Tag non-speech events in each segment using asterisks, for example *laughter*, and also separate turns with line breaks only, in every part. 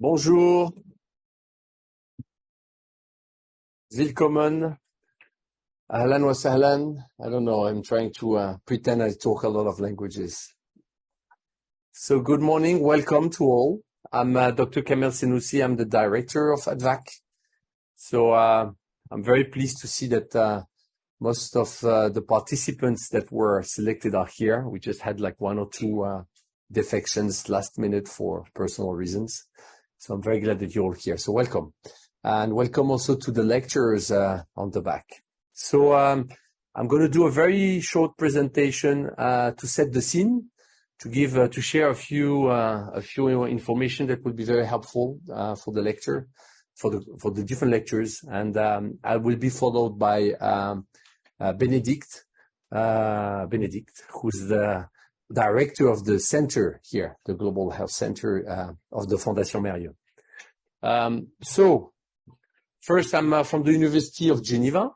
Bonjour. Willkommen. Ahlan wa sahlan. I don't know. I'm trying to uh, pretend I talk a lot of languages. So good morning. Welcome to all. I'm uh, Dr. Kamel Senouci. I'm the director of Advac. So, uh, I'm very pleased to see that most of the participants that were selected are here. We just had, like, one or two defections last minute for personal reasons. I'm very glad that you're all here. So welcome. And welcome also to the lecturers uh, on the back. So um, I'm gonna do a very short presentation uh, to set the scene, to give, uh, to share a few uh, a few information that would be very helpful for the lecture, for the for the different lectures. And um, I will be followed by um, Benedict, Benedict, who's the director of the center here, the Global Health Center uh, of the Fondation Mérieux. Um, so, First, I'm uh, from the University of Geneva.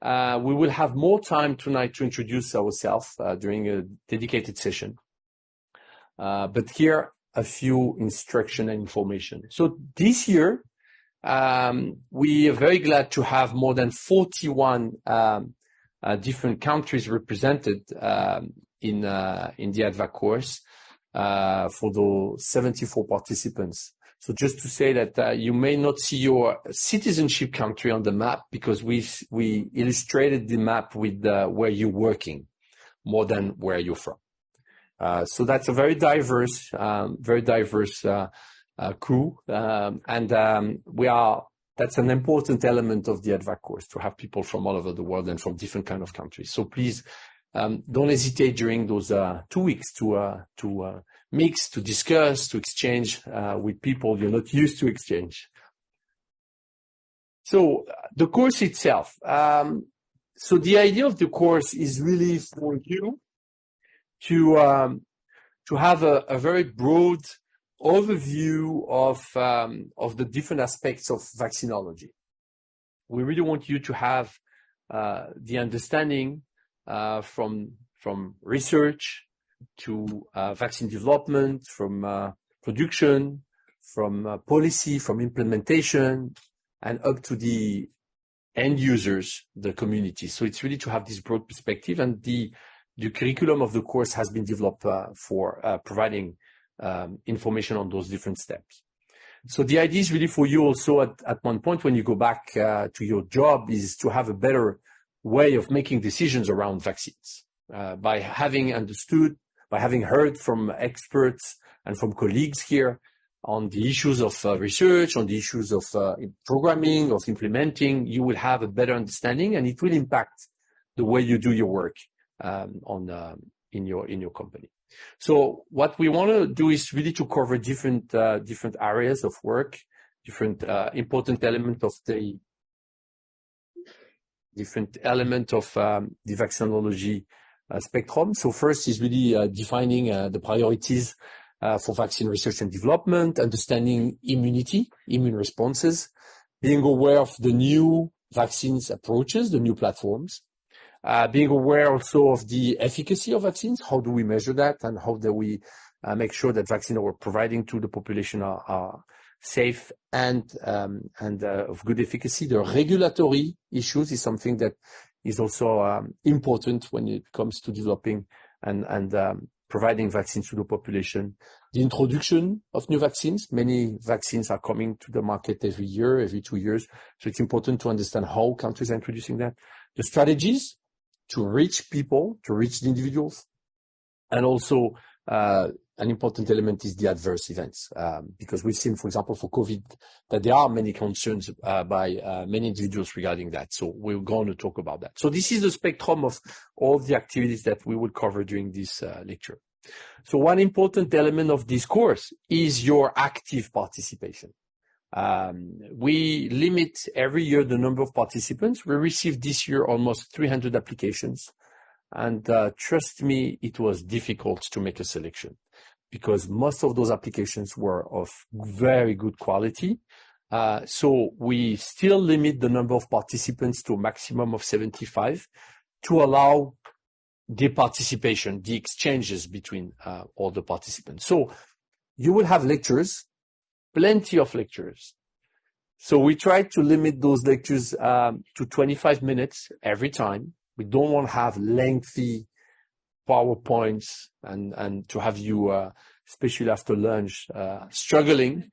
Uh, we will have more time tonight to introduce ourselves during a dedicated session. But here a few instruction and information. So this year, um, we are very glad to have more than 41 um, different countries represented in uh, in the Advac course uh, for the 74 participants. So just to say that uh, you may not see your citizenship country on the map because we illustrated the map with where you're working more than where you're from. So that's a very diverse um, very diverse crew. Um, and um, we are that's an important element of the Advac course, to have people from all over the world and from different kind of countries. So please Um, don't hesitate during those uh, two weeks to uh, to uh, mix, to discuss, to exchange with people you're not used to exchange. So the course itself. Um, so the idea of the course is really for you to um, to have a very broad overview of um, of the different aspects of vaccinology. We really want you to have the understanding Uh, from from research to uh, vaccine development, from uh, production, from policy, from implementation, and up to the end users, the community. So it's really to have this broad perspective, and the the curriculum of the course has been developed for providing um, information on those different steps. So the idea is really for you also at one point when you go back to your job, is to have a better way of making decisions around vaccines. Uh, by having understood, by having heard from experts and from colleagues here on the issues of uh, research, on the issues of uh, programming, of implementing, you will have a better understanding, and it will impact the way you do your work um, on um, in your in your company. So what we wanna do is really to cover different uh, different areas of work, different important element of um, the vaccinology uh, spectrum. So First is really uh, defining uh, the priorities for vaccine research and development, understanding immunity, immune responses, being aware of the new vaccines approaches, the new platforms. Being aware also of the efficacy of vaccines, how do we measure that, and how do we make sure that vaccine we're providing to the population are safe and um, and uh, of good efficacy. The regulatory issues is something that is also um, important when it comes to developing and and um, providing vaccines to the population. The introduction of new vaccines. Many vaccines are coming to the market every year, every two years, so it's important to understand how countries are introducing that. The strategies to reach people, to reach the individuals, and also, uh, an important element is the adverse events. Um, because we've seen, for example, for COVID, that there are many concerns uh, by uh, many individuals regarding that. So we're going to talk about that. So this is the spectrum of all the activities that we will cover during this uh, lecture. So one important element of this course is your active participation. Um, we limit every year the number of participants. We received this year almost 300 applications. And trust me, it was difficult to make a selection because most of those applications were of very good quality. So we still limit the number of participants to a maximum of 75 to allow the participation, the exchanges between all the participants. So you will have lectures plenty of lectures. So we try to limit those lectures um, to 25 minutes every time. We don't want to have lengthy PowerPoints and, and to have you, uh, especially after lunch, uh, struggling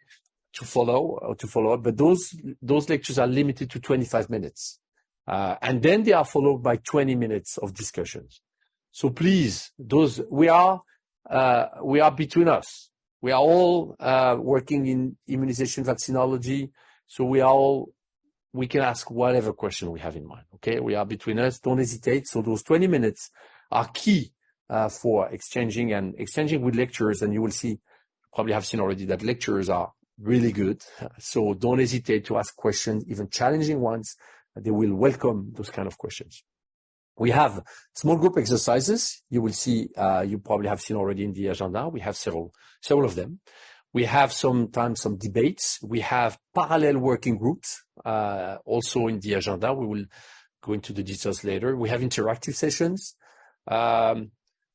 to follow or to follow up. But those, those lectures are limited to 25 minutes. Uh, and then they are followed by 20 minutes of discussions. So please, those, we are, uh, we are between us. We are all uh, working in immunization vaccinology. So we are all, we can ask whatever question we have in mind. Okay. We are between us. Don't hesitate. So those 20 minutes are key uh, for exchanging and exchanging with lecturers. And you will see, probably have seen already that lecturers are really good. *laughs* So don't hesitate to ask questions, even challenging ones. They will welcome those kind of questions. We have small group exercises. You will see, uh, you probably have seen already in the agenda. We have several, several of them. We have sometimes some debates. We have parallel working groups, uh, also in the agenda. We will go into the details later. We have interactive sessions. Um,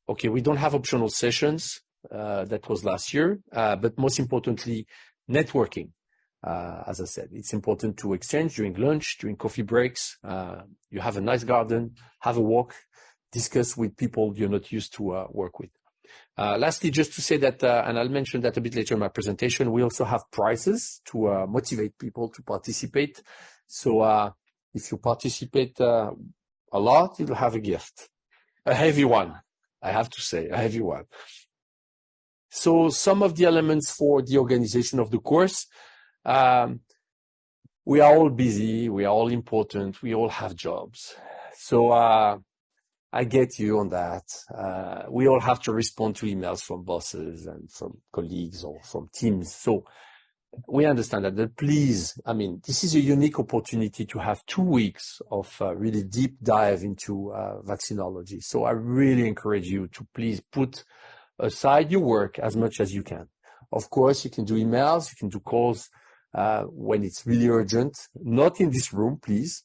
okay, we don't have optional sessions. Uh, that was last year. Uh, but most importantly, networking. Uh, as I said, it's important to exchange during lunch, during coffee breaks. Uh, you have a nice garden, have a walk, discuss with people you're not used to uh, work with. Uh, lastly, just to say that, and I'll mention that a bit later in my presentation, we also have prizes to motivate people to participate. So if you participate a lot, you'll have a gift, a heavy one, I have to say, a heavy one. So some of the elements for the organization of the course, um, we are all busy, we are all important, we all have jobs. So uh, I get you on that. Uh, we all have to respond to emails from bosses and from colleagues or from teams. So we understand that, but please, I mean, this is a unique opportunity to have two weeks of uh, really deep dive into uh, vaccinology. So I really encourage you to please put aside your work as much as you can. Of course, you can do emails, you can do calls uh, when it's really urgent. Not in this room, please,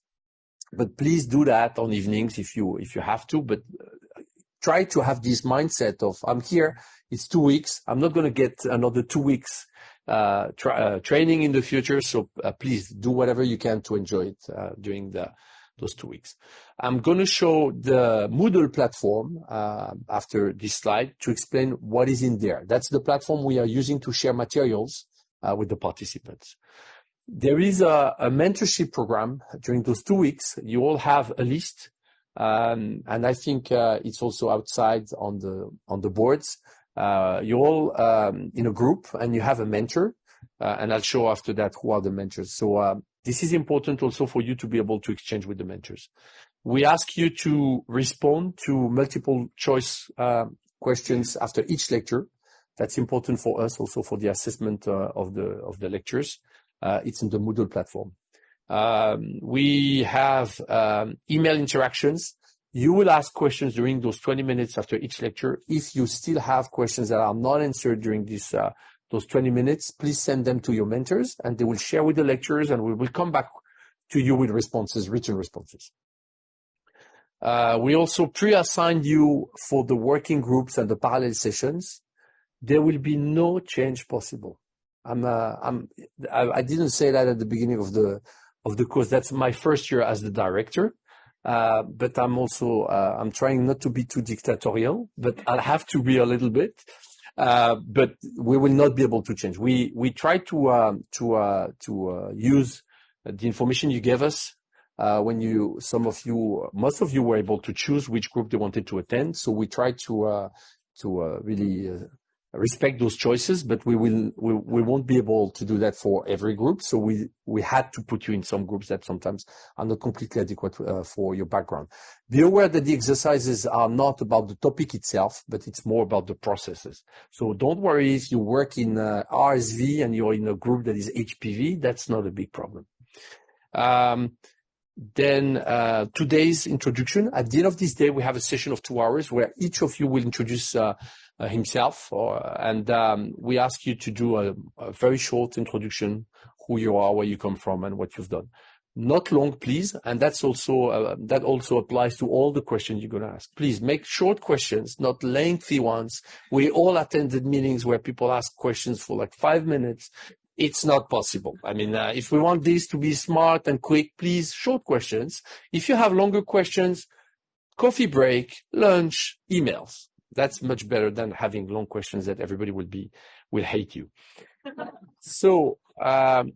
but please do that on evenings if you if you have to. But uh, try to have this mindset of I'm here. It's two weeks. I'm not going to get another two weeks uh, tra uh, training in the future. So uh, please do whatever you can to enjoy it uh, during the those two weeks. I'm going to show the Moodle platform uh, after this slide to explain what is in there. That's the platform we are using to share materials uh, with the participants. There is a, a, mentorship program during those two weeks. You all have a list, um, and I think it's also outside on the on the boards. Uh, you're all um, in a group, and you have a mentor. Uh, and I'll show after that who are the mentors. So um, this is important also for you to be able to exchange with the mentors. We ask you to respond to multiple choice uh, questions after each lecture. That's important for us also for the assessment uh, of the of the lectures. Uh, it's in the Moodle platform. Um, we have um, email interactions. You will ask questions during those 20 minutes after each lecture. If you still have questions that are not answered during this uh, those 20 minutes, please send them to your mentors and they will share with the lecturers and we will come back to you with responses, written responses. Uh, we also pre-assigned you for the working groups and the parallel sessions. There will be no change possible. I'm, uh, I'm, I, I, didn't say that at the beginning of the of the course. That's my first year as the director, uh, but I'm also uh, I'm trying not to be too dictatorial, but I'll have to be a little bit. Uh, but we will not be able to change. We we try to um, to uh, to uh, use the information you gave us when you some of you most of you were able to choose which group they wanted to attend. So we try to to really respect those choices, but we will we, we won't be able to do that for every group. So we we had to put you in some groups that sometimes are not completely adequate uh, for your background. Be aware that the exercises are not about the topic itself, but it's more about the processes. So don't worry if you work in uh, RSV and you're in a group that is HPV. That's not a big problem. Um, then uh, today's introduction. At the end of this day, we have a session of two hours where each of you will introduce uh, himself, or, and um, we ask you to do a, a, very short introduction, who you are, where you come from, and what you've done. Not long, please, and that's also uh, that also applies to all the questions you're going to ask. Please make short questions, not lengthy ones. We all attended meetings where people ask questions for like five minutes. it's not possible. I mean, uh, if we want this to be smart and quick, please short questions. If you have longer questions, coffee break, lunch, emails. That's much better than having long questions that everybody will be will hate you. *laughs* so um,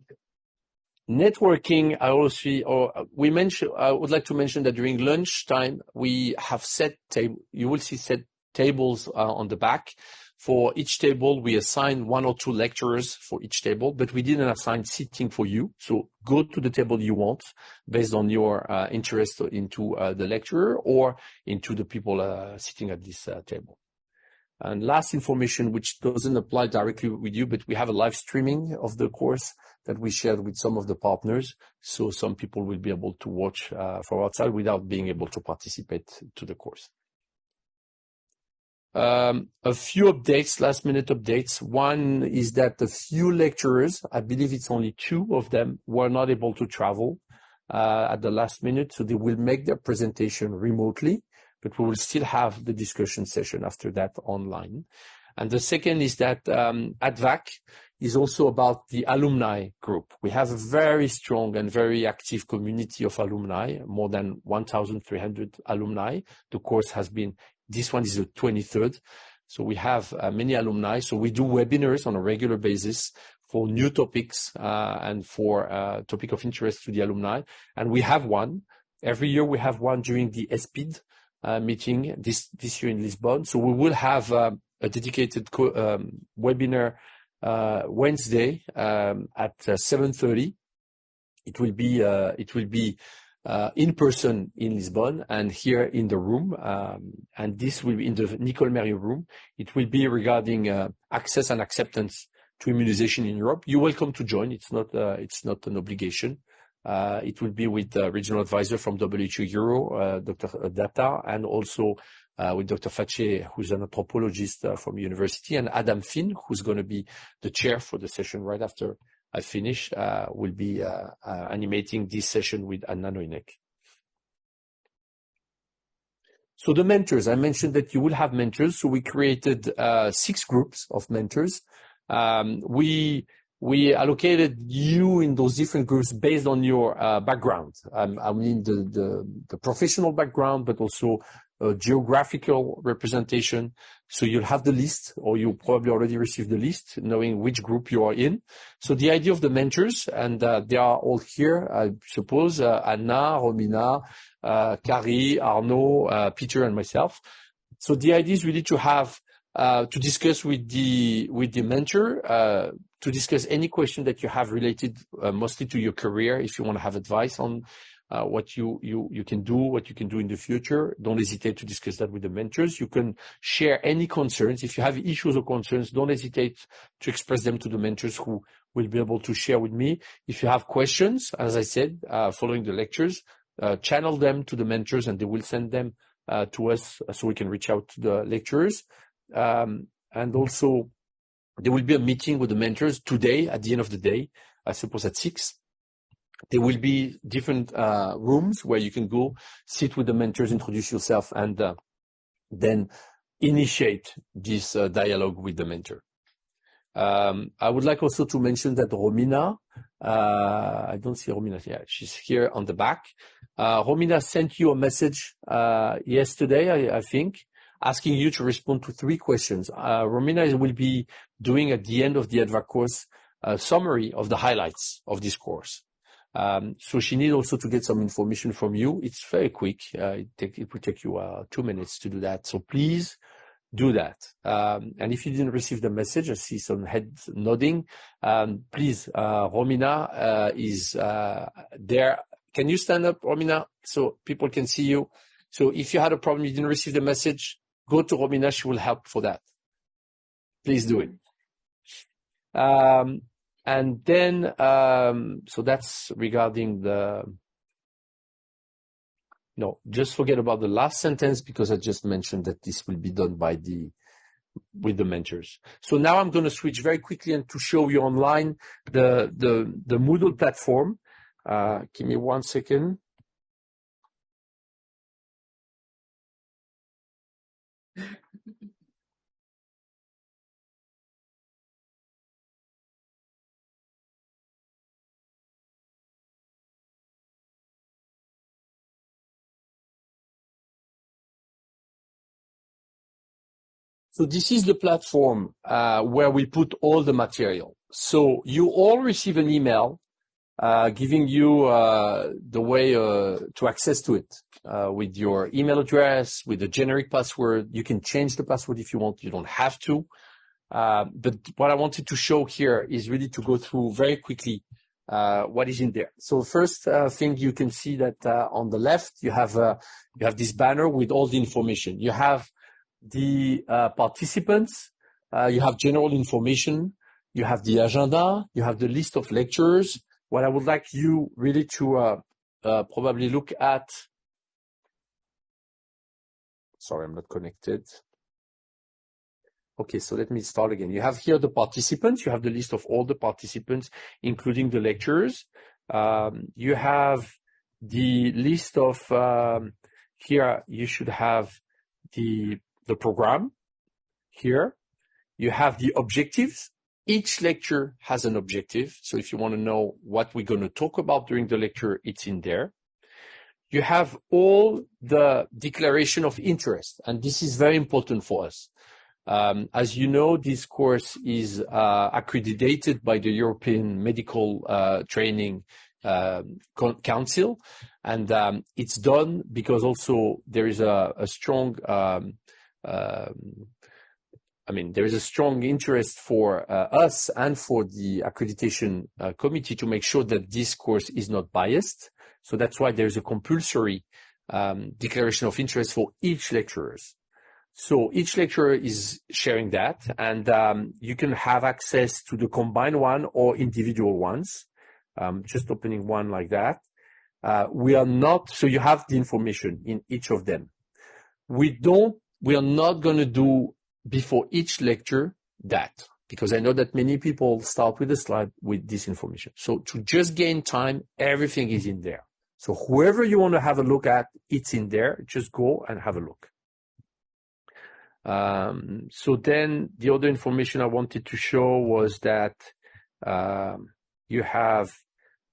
networking, I also or we mentioned. I would like to mention that during lunchtime we have set table. You will see set tables uh, on the back. For each table, we assign one or two lecturers for each table, but we didn't assign seating for you. So go to the table you want based on your uh, interest into uh, the lecturer or into the people uh, sitting at this uh, table. And last information, which doesn't apply directly with you, but we have a live streaming of the course that we shared with some of the partners. So some people will be able to watch uh, from outside without being able to participate to the course. Um, a few updates, last minute updates. One is that a few lecturers, I believe it's only two of them, were not able to travel uh, at the last minute, so they will make their presentation remotely, but we will still have the discussion session after that online. And the second is that um, ADVAC is also about the alumni group. We have a very strong and very active community of alumni, more than 1,300 alumni. The course has been this one is the 23rd. So we have uh, many alumni. So we do webinars on a regular basis for new topics uh, and for uh, topic of interest to the alumni. And we have one. Every year we have one during the ESPID uh, meeting this, this year in Lisbon. So we will have uh, a dedicated um, webinar uh, Wednesday um, at 7.30. It will be, it will be uh, in person in Lisbon and here in the room. Um, and this will be in the Nicole Mérieux room. It will be regarding uh, access and acceptance to immunization in Europe. You're welcome to join. It's not, uh, it's not an obligation. Uh, it will be with the regional advisor from WHO Euro, uh, Dr. Datta, and also uh, with Dr. Fache, who's an anthropologist from university, and Adam Finn, who's going to be the chair for the session right after I finish, uh, will be uh, uh, animating this session with Anna Nohynek. So the mentors, I mentioned that you will have mentors. So we created uh, six groups of mentors. Um, we we allocated you in those different groups based on your uh, background. Um, I mean the, the, the professional background, but also geographical representation. So you'll have the list, or you probably already received the list, knowing which group you are in. So the idea of the mentors, and uh, they are all here, I suppose, uh, Anna, Romina, uh, Kari, Arnaud, uh, Peter, and myself. So the idea is really to have uh, to discuss with the with the mentor uh, to discuss any question that you have related mostly to your career. If you want to have advice on what you, you, you can do, what you can do in the future. Don't hesitate to discuss that with the mentors. You can share any concerns. If you have issues or concerns, don't hesitate to express them to the mentors who will be able to share with me. If you have questions, as I said, uh, following the lectures, uh, channel them to the mentors and they will send them uh, to us so we can reach out to the lecturers. Um, and also, there will be a meeting with the mentors today at the end of the day, I suppose at six there will be different uh, rooms where you can go sit with the mentors, introduce yourself, and uh, then initiate this uh, dialogue with the mentor. Um, I would like also to mention that Romina, uh, I don't see Romina here, she's here on the back. Uh, Romina sent you a message uh, yesterday, I, I, think, asking you to respond to three questions. Romina will be doing at the end of the ADVAC course a summary of the highlights of this course. Um, so she needs also to get some information from you. It's very quick. Uh, it, take, it will take you uh, two minutes to do that. So please do that. Um, and if you didn't receive the message, I see some heads nodding. Um, please, uh, Romina uh, is uh, there. Can you stand up, Romina, so people can see you? So if you had a problem, you didn't receive the message, go to Romina. She will help for that. Please do it. Um, and then, um, so that's regarding the, no, just forget about the last sentence because I just mentioned that this will be done by the, with the mentors. So now I'm going to switch very quickly and to show you online the, the, the Moodle platform. Uh, give me one second. So this is the platform uh, where we put all the material. So you all receive an email uh, giving you uh, the way uh, to access to it uh, with your email address, with a generic password. You can change the password if you want. You don't have to. Uh, but what I wanted to show here is really to go through very quickly uh, what is in there. So first uh, thing you can see that uh, on the left you have you have this banner with all the information. You have the uh, participants, you have general information, you have the agenda, you have the list of lectures. What I would like you really to probably look at. Sorry, I'm not connected. Okay, so let me start again. You have here the participants. You have the list of all the participants, including the lecturers. Um, you have the list of, um, here you should have the, the program here. You have the objectives. Each lecture has an objective. So if you want to know what we're going to talk about during the lecture, it's in there. You have all the declaration of interest, and this is very important for us. Um, as you know, this course is uh, accredited by the European Medical uh, Training um, Council, and um, it's done because also there is a strong I mean, there is a strong interest for uh, us and for the accreditation committee to make sure that this course is not biased. So that's why there's a compulsory declaration of interest for each lecturers. So each lecturer is sharing that, and um, you can have access to the combined one or individual ones. Um, just opening one like that. Uh, we are not, so you have the information in each of them. We don't, we are not going to do before each lecture that, because I know that many people start with a slide with this information. So to just gain time, everything is in there. So whoever you want to have a look at, it's in there. Just go and have a look. Um, so then the other information I wanted to show was that um, you have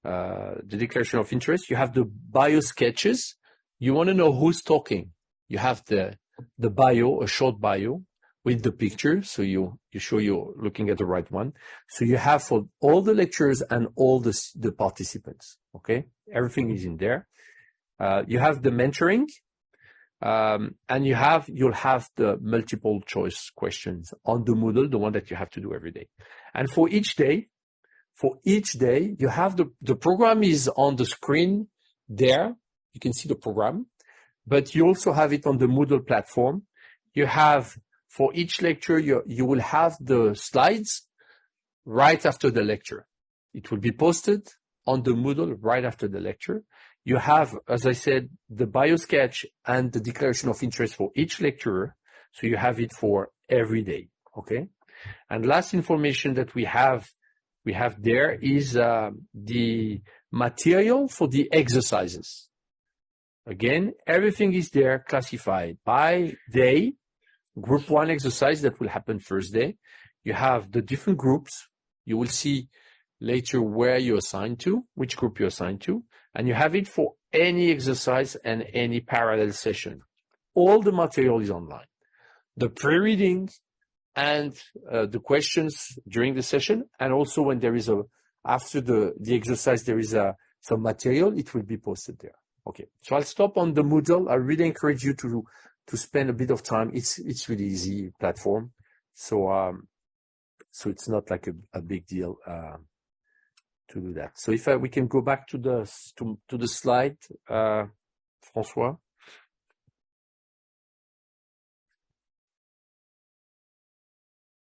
uh, the declaration of interest, you have the bio sketches. You want to know who's talking. You have the the bio, a short bio with the picture. So you you show you're looking at the right one. So you have for all the lectures and all the the participants. Okay, everything is in there. Uh, you have the mentoring. Um, and you have, you'll have the multiple choice questions on the Moodle, the one that you have to do every day. And for each day, for each day, you have the, the program is on the screen there. You can see the program, but you also have it on the Moodle platform. You have, for each lecture, you, you will have the slides right after the lecture. It will be posted on the Moodle right after the lecture. You have, as I said, the biosketch and the declaration of interest for each lecturer. So you have it for every day. Okay. And last information that we have, we have there is uh, the material for the exercises. Again, everything is there classified by day. Group one exercise that will happen first day. You have the different groups. You will see later where you're assigned to, which group you're assigned to and you have it for any exercise and any parallel session. All the material is online. The pre-reading and uh, the questions during the session, and also when there is a, after the, the exercise, there is a, some material, it will be posted there. Okay, so I'll stop on the Moodle. I really encourage you to, to spend a bit of time. It's, it's really easy platform. So, um, so it's not like a, a big deal. Uh, to do that. So if I, we can go back to the to, to the slide, uh, François.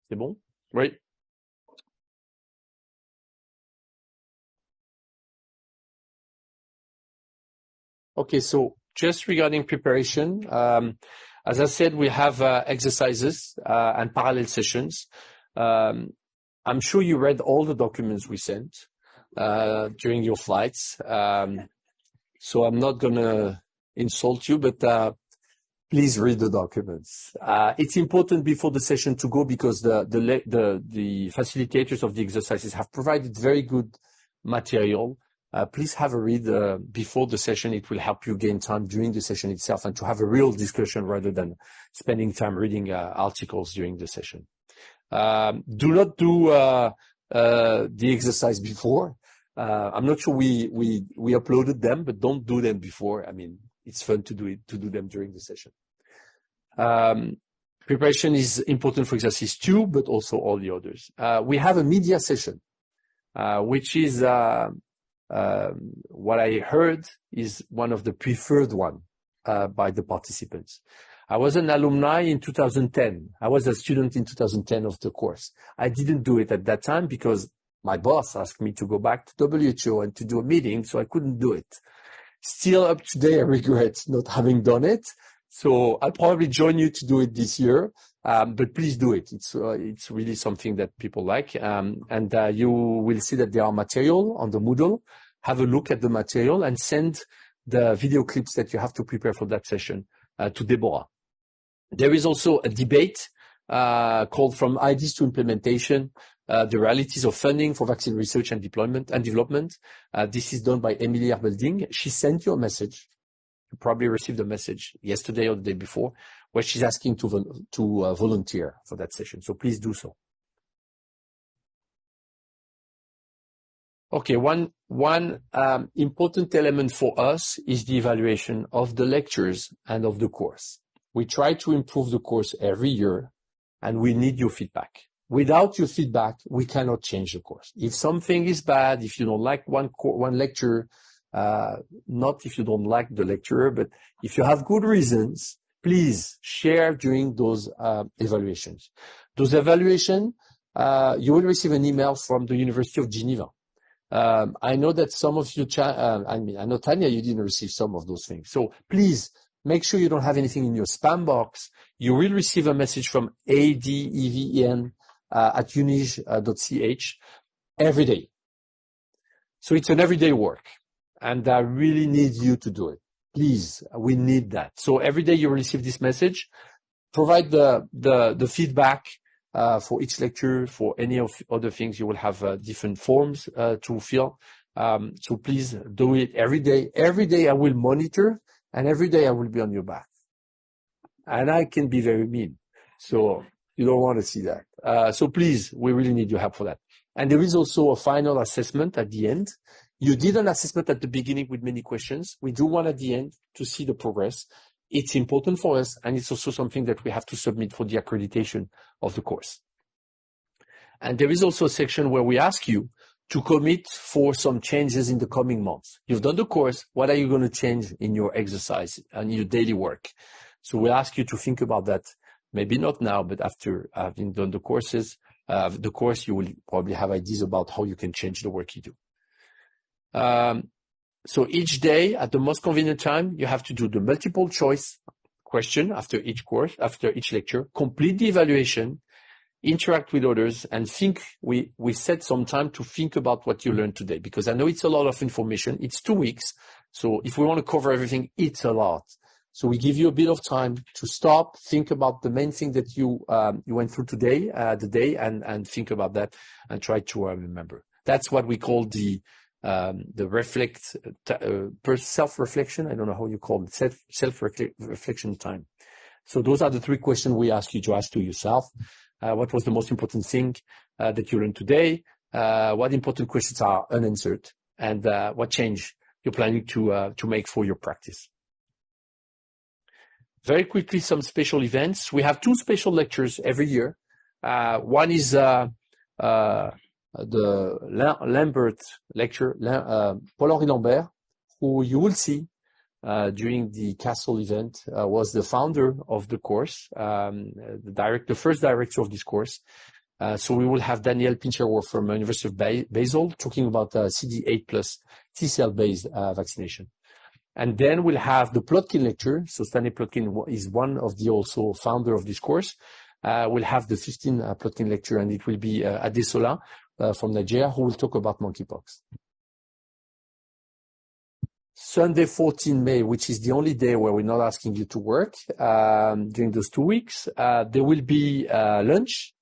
C'est bon? Oui. Okay, so just regarding preparation, um, as I said, we have uh, exercises uh, and parallel sessions. Um, I'm sure you read all the documents we sent. Uh, during your flights. Um, so I'm not gonna insult you, but uh, please read the documents. Uh, it's important before the session to go because the the facilitators of the exercises have provided very good material Uh, please have a read uh, before the session. It will help you gain time during the session itself and to have a real discussion rather than spending time reading uh, articles during the session. Um, do not do the exercise before. I'm not sure we we, we uploaded them, but don't do them before. I mean, it's fun to do it, to do them during the session. Um, preparation is important for exercise two, but also all the others. We have a media session, which is Um, what I heard is one of the preferred one uh, by the participants. I was an alumni in 2010. I was a student in 2010 of the course. I didn't do it at that time because my boss asked me to go back to WHO and to do a meeting, so I couldn't do it. Still up today, I regret not having done it. So I'll probably join you to do it this year. Um, please do it. Uh, it's really something that people like. Um, and uh, you will see that there are material on the Moodle. Have a look at the material and send the video clips that you have to prepare for that session uh, to Deborah. There is also a debate called From Ideas to Implementation: The Realities of Funding for Vaccine Research and Deployment and Development. This is done by Emilie Herbeldinger. She sent you a message. You probably received a message yesterday or the day before, where she's asking to to uh, volunteer for that session. So please do so. Okay. One one um, important element for us is the evaluation of the lectures and of the course. We try to improve the course every year, and we need your feedback. Without your feedback, we cannot change the course. If something is bad, if you don't like one, one lecture, Uh, not if you don't like the lecturer, but if you have good reasons, please share during those uh, evaluations. Those evaluation, uh, you will receive an email from the University of Geneva. Um, I know that some of you, I mean, I know, Tanya, you didn't receive some of those things. So please make sure you don't have anything in your spam box. You will receive a message from adeven@unige.ch every day. So it's an everyday work, and I really need you to do it. Please, we need that. So every day you receive this message, provide the the feedback for each lecture. For any of other things, you will have different forms to fill. Um, so please do it every day. Every day I will monitor, and every day I will be on your back. And I can be very mean, so you don't wanna see that. Uh, so please, we really need your help for that. And there is also a final assessment at the end. You did an assessment at the beginning with many questions. We do one at the end to see the progress. It's important for us, and it's also something that we have to submit for the accreditation of the course. And there is also a section where we ask you to commit for some changes in the coming months. You've done the course, what are you gonna change in your exercise and your daily work? So We ask you to think about that, maybe not now, but after having done the courses, uh, the course, you will probably have ideas about how you can change the work you do. Um, each day, at the most convenient time, you have to do the multiple choice question after each course, after each lecture, complete the evaluation, interact with others, and think. We we set some time to think about what you learned today, because I know it's a lot of information. It's two weeks, so if we wanna cover everything, it's a lot. So we give you a bit of time to stop, think about the main thing that you um, you went through today, uh, the day, and and think about that and try to uh, remember. That's what we call the Um, uh, self-reflection. I don't know how you call it. Self-reflection time. So those are the three questions we ask you to ask to yourself. Uh, what was the most important thing uh, that you learned today? What important questions are unanswered? And what change you're planning to to make for your practice? Very quickly, some special events. We have two special lectures every year. One is the Lambert lecture. Euh, Paul-Henri Lambert, who you will see uh, during the Castle event, uh, was the founder of the course, um, the first director of this course. Uh, so we will have Daniel Pinschewer from University of Basel talking about CD8+ T-cell based uh, vaccination. And then we'll have the Plotkin lecture. So Stanley Plotkin is one of the also founder of this course. We'll have the 15th Plotkin lecture, and it will be Adesola Uh, from Nigeria, who will talk about monkeypox. Sunday, 14 May, which is the only day where we're not asking you to work um, during those two weeks, uh, there will be uh, lunch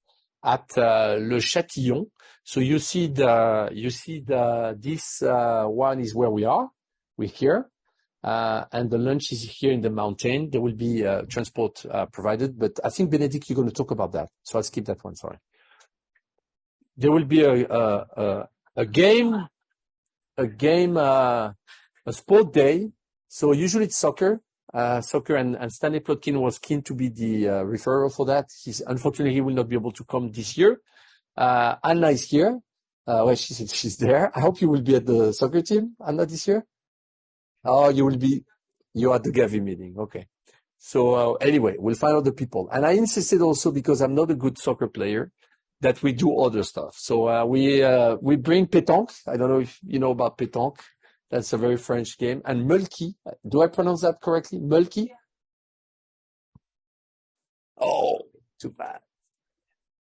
at Le Châtillon. So you see the, you see the, this one is where we are. We're here. And the lunch is here in the mountain. There will be transport provided, but I think, Benedict, you're gonna talk about that, so I'll skip that one. Sorry. There will be a a a game, a game, uh, a sport day. So usually it's soccer, uh, soccer. and Stanley Plotkin was keen to be the uh, referral for that. He's unfortunately, he will not be able to come this year. Uh, Anna is here. Well, she's there. I hope you will be at the soccer team, Anna, this year? Oh, you will be... You are at the Gavi meeting. Okay. So, anyway, we'll find other people. And I insisted also, because I'm not a good soccer player, that we do other stuff. So, uh, we bring pétanque. I don't know if you know about pétanque. That's a very French game. And Mulki. Do I pronounce that correctly? Mulki? Oh, too bad.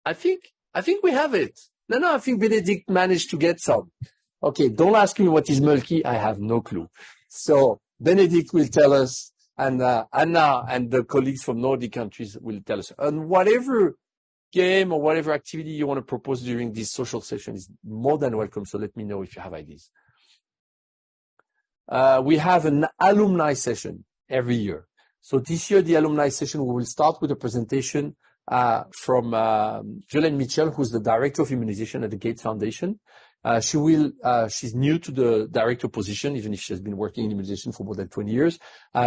I think, I think we have it. No, no, I think Benedict managed to get some. Okay, don't ask me what is Mulki. I have no clue. So Benedict will tell us, and Anna and the colleagues from Nordic countries will tell us. And whatever game or whatever activity you want to propose during this social session is more than welcome, so let me know if you have ideas. Uh, we have an alumni session every year. So this year, the alumni session, we will start with a presentation uh, from um, Violaine Mitchell, who's the Director of Immunization at the Gates Foundation. Uh, she will, she's new to the director position, even if she has been working in immunization for more than 20 years.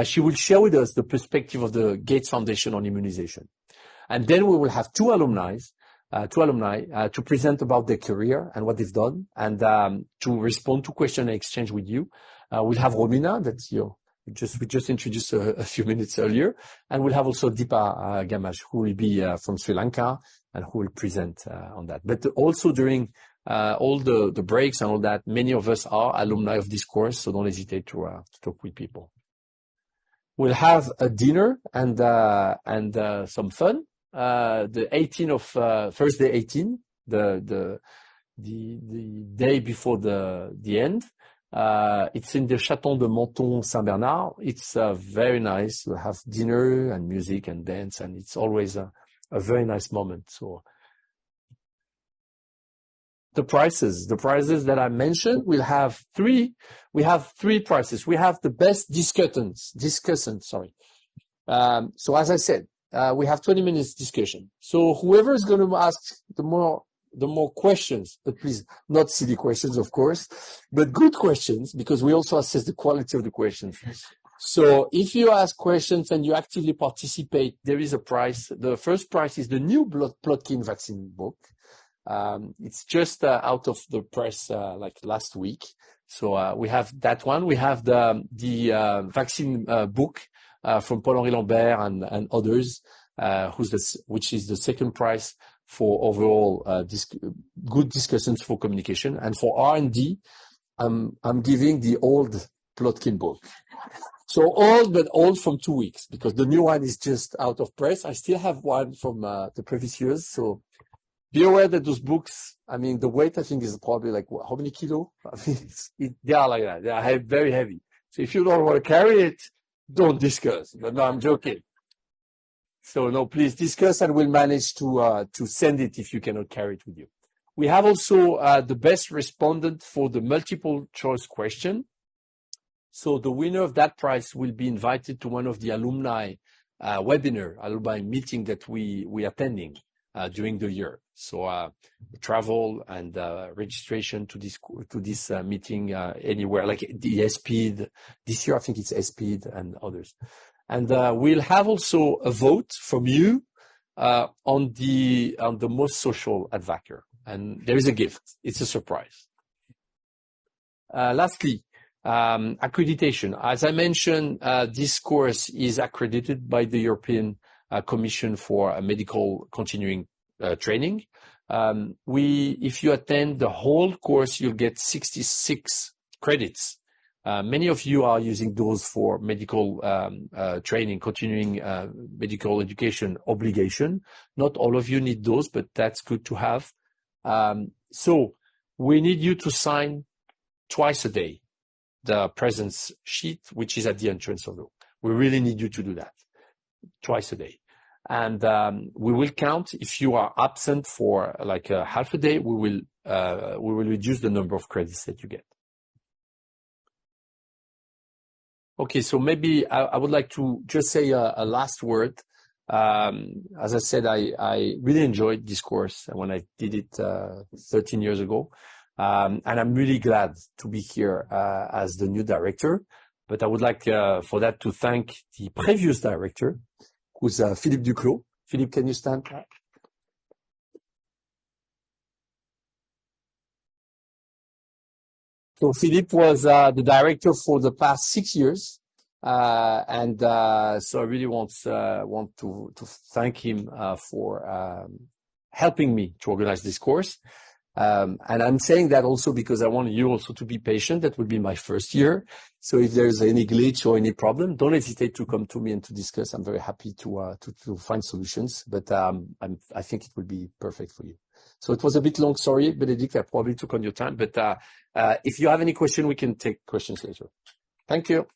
She will share with us the perspective of the Gates Foundation on immunization. And then we will have two alumni uh, two alumni uh, to present about their career and what they've done, and um, to respond to question and exchange with you. Uh, we'll have Romina, that you just we just introduced a few *laughs* minutes earlier, and we'll have also Deepa Gamage, who will be from Sri Lanka, and who will present on that. But also during all the the breaks and all that, many of us are alumni of this course, so don't hesitate to talk with people. We'll have a dinner and and some fun. Uh, the 18th of uh, Thursday 18, the the the day before the the end. Uh, it's in the Château de Menthon-Saint-Bernard. It's very nice. We'll have dinner and music and dance, and it's always a very nice moment. So the prices the prices that I mentioned, we'll have three. We have three prices. We have the best discussant, sorry. Um, so as I said, Uh, we have 20 minutes discussion. So whoever is gonna ask the more the more questions, but please, not silly questions, of course, but good questions, because we also assess the quality of the questions. So if you ask questions and you actively participate, there is a prize. The first prize is the new blood Plotkin vaccine book. Um, it's just uh, out of the press, uh, like last week. So we have that one. We have the vaccine book Uh, from Paul-Henri Lambert and others, uh, which is the second prize for overall uh, good discussions for communication. And for R&D, I'm giving the old Plotkin book. So old, but old from two weeks, because the new one is just out of press. I still have one from the previous years, so be aware that those books, I mean, the weight, I think, is probably like, what? How many kilo? *laughs* I mean, they are like that. They are very heavy. So if you don't want to carry it, don't discuss. But no, I'm joking. So no, please discuss, and we'll manage to uh, to send it if you cannot carry it with you. We have also uh, the best respondent for the multiple choice question. So the winner of that prize will be invited to one of the alumni uh, webinar, alumni meeting that we, we attending during the year. So uh, travel and uh, registration to this to this uh, meeting anywhere, like the ESPID. This year, I think it's ESPID and others. And we'll have also a vote from you on the on the most social at Vacuum, and there is a gift. It's a surprise. Lastly, um, accreditation. As I mentioned, this course is accredited by the European Commission for Medical Continuing Uh, training. Um, we, if you attend the whole course, you'll get 66 credits. Uh, many of you are using those for medical um, uh, training, continuing medical education obligation. Not all of you need those, but that's good to have. Um, so we need you to sign twice a day, the presence sheet, which is at the entrance of the room. We really need you to do that twice a day. And um, we will count if you are absent for, like, a half a day, we will uh, we will reduce the number of credits that you get. Okay, so maybe I would like to just say a last word. Um, as I said, I really enjoyed this course when I did it uh, 13 years ago. Um, and i'm really glad to be here as the new director. But i would like for that to thank the previous director, who's Philippe Duclos. Philippe, can you stand? so Philippe was uh, the director for the past six years. Uh, and uh, so I really want to thank him for um, helping me to organize this course. Um, I'm saying that also because I want you also to be patient. That will be my first year. So if there's any glitch or any problem, don't hesitate to come to me and to discuss. I'm very happy to uh, to find solutions. But um, i think it will be perfect for you. So it was a bit long. Sorry, Bénédicte, I probably took on your time. But uh, uh, if you have any question, we can take questions later. Thank you.